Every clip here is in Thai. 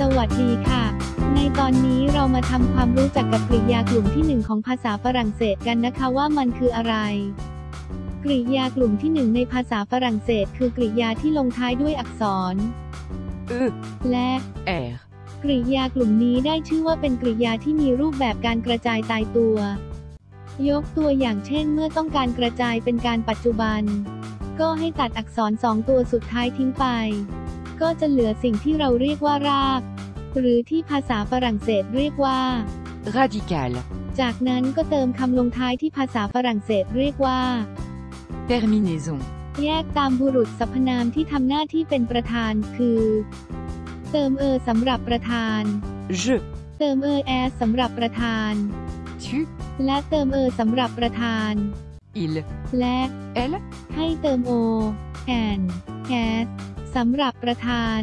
สวัสดีค่ะ ในตอนนี้เรามาทำความรู้จักกับกริยากลุ่มที่หนึ่งของภาษาฝรั่งเศสกันนะคะว่ามันคืออะไร กริยากลุ่มที่หนึ่งในภาษาฝรั่งเศส คือกริยาที่ลงท้ายด้วยอักษร E, และ R, กริยากลุ่มนี้ได้ชื่อว่าเป็นกริยาที่มีรูปแบบการกระจายตายตัว ยกตัวอย่างเช่น เมื่อต้องการกระจายเป็นการปัจจุบัน ก็ให้ตัดอักษรสองตัวสุดท้ายทิ้งไป ก็จะเหลือสิ่งที่เราเรียกว่าราก หรือที่ภาษาฝรั่งเศสเรียกว่า radical, จากนั้นก็เติมคำลงท้ายที่ภาษาฝรั่งเศสเรียกว่า terminaison, แยกตามบุรุษสรรพนามที่ทำหน้าที่เป็นประธานคือ เติมเออสำหรับประธาน je, เติมเออแอสำหรับประธาน tu, และเติมเออสำหรับประธาน il, และ elle, ให้เติม O-N-S สำหรับประธาน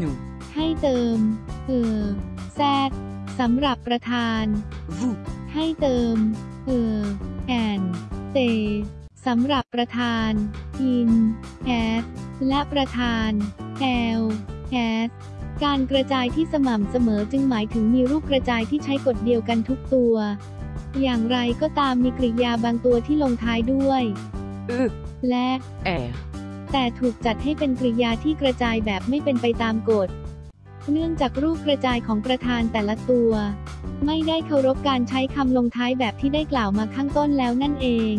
nous, ให้เติม E-Z สำหรับประธาน vous, ให้เติม E-N-T สำหรับประธาน ils และประธาน elles การกระจายที่สม่ำเสมอจึงหมายถึงมีรูปกระจายที่ใช้กฎเดียวกันทุกตัว อย่างไรก็ตามมีกริยาบางตัวที่ลงท้ายด้วย E, และ R, แต่ถูกจัดให้เป็นกริยาที่กระจายแบบไม่เป็นไปตามกฎ เนื่องจากรูปกระจายของประธานแต่ละตัว ไม่ได้เคารพการใช้คำลงท้ายแบบที่ได้กล่าวมาข้างต้นแล้วนั่นเอง